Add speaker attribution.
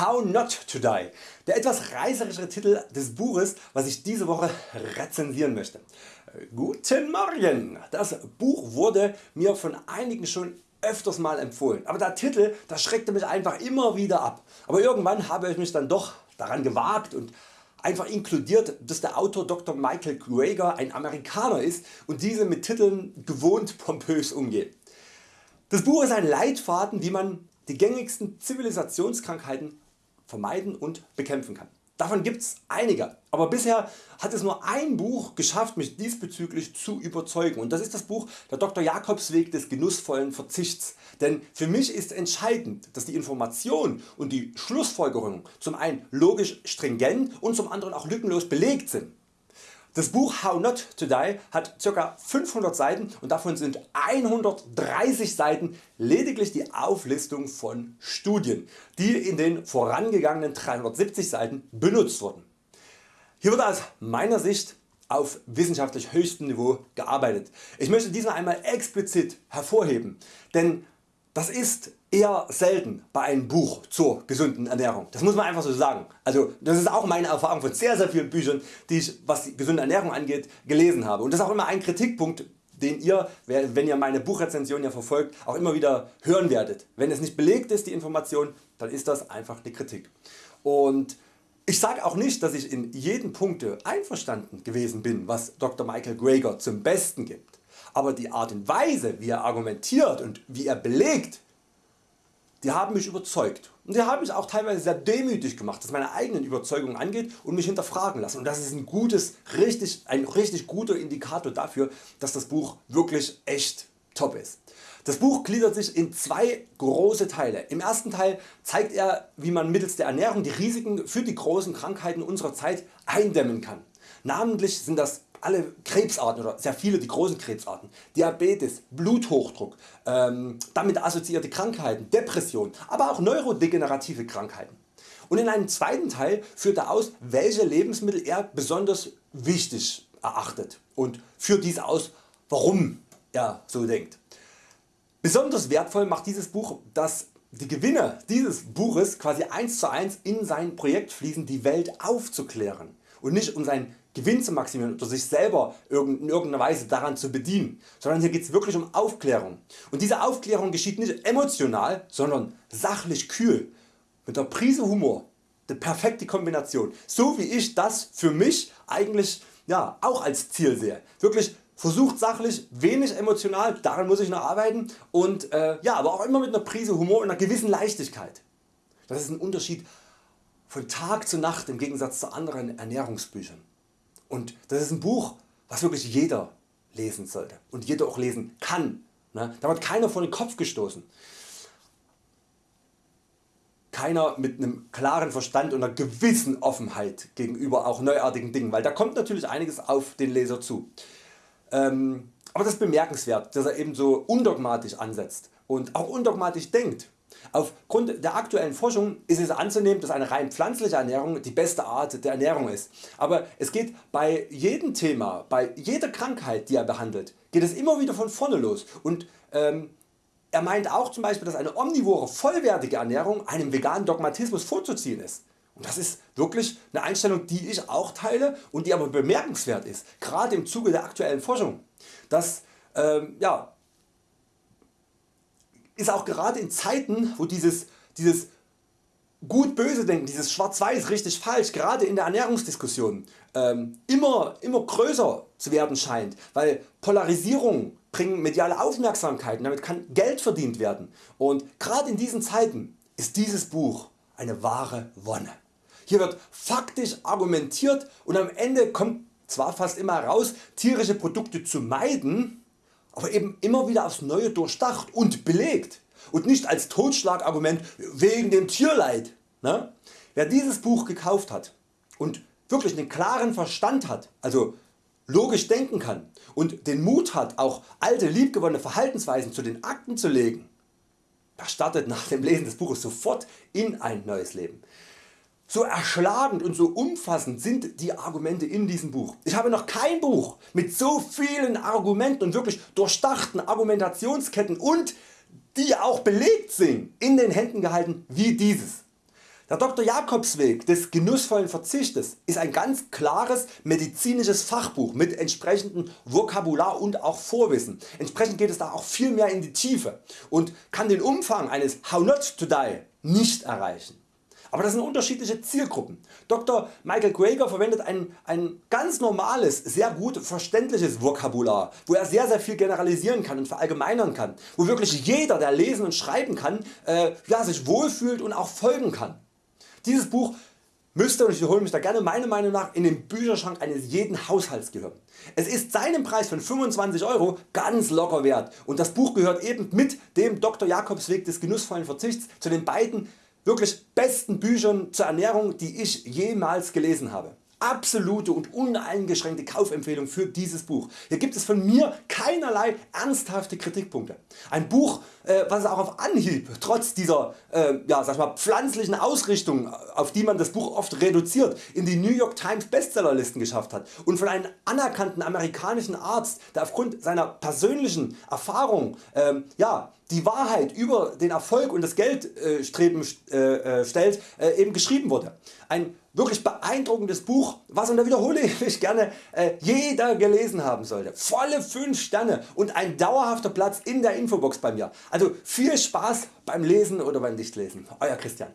Speaker 1: How Not to Die, der etwas reißerische Titel des Buches was ich diese Woche rezensieren möchte. Guten Morgen! Das Buch wurde mir von einigen schon öfters mal empfohlen, aber der Titel das schreckte mich einfach immer wieder ab. Aber irgendwann habe ich mich dann doch daran gewagt und einfach inkludiert dass der Autor Dr. Michael Greger ein Amerikaner ist und diese mit Titeln gewohnt pompös umgeht. Das Buch ist ein Leitfaden wie man die gängigsten Zivilisationskrankheiten vermeiden und bekämpfen kann. Davon gibt's einige, aber bisher hat es nur ein Buch geschafft mich diesbezüglich zu überzeugen und das ist das Buch Der Dr. Jakobsweg des genussvollen Verzichts. Denn für mich ist entscheidend dass die Information und die Schlussfolgerungen zum einen logisch stringent und zum anderen auch lückenlos belegt sind. Das Buch How Not to Die hat ca. 500 Seiten und davon sind 130 Seiten lediglich die Auflistung von Studien, die in den vorangegangenen 370 Seiten benutzt wurden. Hier wird aus meiner Sicht auf wissenschaftlich höchstem Niveau gearbeitet. Ich möchte diesmal einmal explizit hervorheben, denn das ist eher selten bei einem Buch zur gesunden Ernährung. Das muss man einfach so sagen. Also das ist auch meine Erfahrung von sehr sehr vielen Büchern die ich was die gesunde Ernährung angeht gelesen habe und das ist auch immer ein Kritikpunkt den ihr wenn ihr meine Buchrezension ja verfolgt auch immer wieder hören werdet. Wenn es nicht belegt ist die Information dann ist das einfach eine Kritik. Und ich sage auch nicht dass ich in jedem Punkte einverstanden gewesen bin was Dr. Michael Greger zum Besten gibt aber die Art und Weise wie er argumentiert und wie er belegt, die haben mich überzeugt und die haben mich auch teilweise sehr demütig gemacht was meine eigenen Überzeugungen angeht und mich hinterfragen lassen und das ist ein, gutes, richtig, ein richtig guter Indikator dafür dass das Buch wirklich echt top ist. Das Buch gliedert sich in zwei große Teile. Im ersten Teil zeigt er wie man mittels der Ernährung die Risiken für die großen Krankheiten unserer Zeit eindämmen kann. Namentlich sind das alle Krebsarten oder sehr viele die großen Krebsarten, Diabetes, Bluthochdruck, ähm, damit assoziierte Krankheiten, Depression, aber auch neurodegenerative Krankheiten. Und in einem zweiten Teil führt er aus welche Lebensmittel er besonders wichtig erachtet und führt dies aus warum er so denkt. Besonders wertvoll macht dieses Buch dass die Gewinne dieses Buches quasi eins zu eins in sein Projekt fließen die Welt aufzuklären und nicht um sein Gewinn zu maximieren oder sich selber in irgendeiner Weise daran zu bedienen, sondern hier geht es wirklich um Aufklärung. Und diese Aufklärung geschieht nicht emotional, sondern sachlich kühl, mit der Prise Humor. Die perfekte Kombination, so wie ich das für mich eigentlich ja, auch als Ziel sehe. Wirklich versucht sachlich, wenig emotional, daran muss ich noch arbeiten und äh, ja, aber auch immer mit einer Prise Humor und einer gewissen Leichtigkeit. Das ist ein Unterschied von Tag zu Nacht im Gegensatz zu anderen Ernährungsbüchern. Und das ist ein Buch was wirklich jeder lesen sollte und jeder auch lesen kann. Ne? Da wird keiner vor den Kopf gestoßen. Keiner mit einem klaren Verstand und einer gewissen Offenheit gegenüber auch neuartigen Dingen, weil da kommt natürlich einiges auf den Leser zu. Ähm, aber das ist bemerkenswert, dass er eben so undogmatisch ansetzt und auch undogmatisch denkt Aufgrund der aktuellen Forschung ist es anzunehmen dass eine rein pflanzliche Ernährung die beste Art der Ernährung ist. Aber es geht bei jedem Thema, bei jeder Krankheit die er behandelt, geht es immer wieder von vorne los und ähm, er meint auch zum Beispiel dass eine omnivore vollwertige Ernährung einem veganen Dogmatismus vorzuziehen ist. Und das ist wirklich eine Einstellung die ich auch teile und die aber bemerkenswert ist, gerade im Zuge der aktuellen Forschung. Dass ähm, ja, ist auch gerade in Zeiten wo dieses, dieses gut böse denken, dieses schwarz-weiß richtig falsch gerade in der Ernährungsdiskussion ähm, immer, immer größer zu werden scheint, weil Polarisierung bringen mediale Aufmerksamkeit und damit kann Geld verdient werden und gerade in diesen Zeiten ist dieses Buch eine wahre Wonne. Hier wird faktisch argumentiert und am Ende kommt zwar fast immer heraus tierische Produkte zu meiden, aber eben immer wieder aufs Neue durchdacht und belegt und nicht als Totschlagargument wegen dem Tierleid. Ne? Wer dieses Buch gekauft hat und wirklich einen klaren Verstand hat, also logisch denken kann und den Mut hat auch alte liebgewonnene Verhaltensweisen zu den Akten zu legen, der startet nach dem Lesen des Buches sofort in ein neues Leben. So erschlagend und so umfassend sind die Argumente in diesem Buch. Ich habe noch kein Buch mit so vielen Argumenten und wirklich durchdachten Argumentationsketten und die auch belegt sind in den Händen gehalten wie dieses. Der Dr. Jakobsweg des genussvollen Verzichtes ist ein ganz klares medizinisches Fachbuch mit entsprechendem Vokabular und auch Vorwissen. Entsprechend geht es da auch viel mehr in die Tiefe und kann den Umfang eines How Not to Die nicht erreichen. Aber das sind unterschiedliche Zielgruppen. Dr. Michael Greger verwendet ein, ein ganz normales, sehr gut verständliches Vokabular, wo er sehr sehr viel generalisieren kann und verallgemeinern kann, wo wirklich jeder der lesen und schreiben kann, äh, ja, sich wohlfühlt und auch folgen kann. Dieses Buch müsste, und ich wiederhole mich da gerne, meiner Meinung nach in den Bücherschrank eines jeden Haushalts gehören. Es ist seinen Preis von 25 Euro ganz locker wert und das Buch gehört eben mit dem Dr. Jakobsweg des genussvollen Verzichts zu den beiden wirklich besten Büchern zur Ernährung die ich jemals gelesen habe. Absolute und uneingeschränkte Kaufempfehlung für dieses Buch. Hier gibt es von mir keinerlei ernsthafte Kritikpunkte. Ein Buch äh, was auch auf Anhieb trotz dieser äh, ja, sag mal, pflanzlichen Ausrichtung auf die man das Buch oft reduziert in die New York Times Bestsellerlisten geschafft hat und von einem anerkannten amerikanischen Arzt der aufgrund seiner persönlichen Erfahrung ähm, ja, die Wahrheit über den Erfolg und das Geldstreben äh, äh, stellt äh, eben geschrieben wurde. Ein wirklich beeindruckendes Buch was und da wiederhole ich gerne äh, jeder gelesen haben sollte. Volle 5 Sterne und ein dauerhafter Platz in der Infobox bei mir. Also viel Spaß beim Lesen oder beim Nichtlesen. Euer Christian.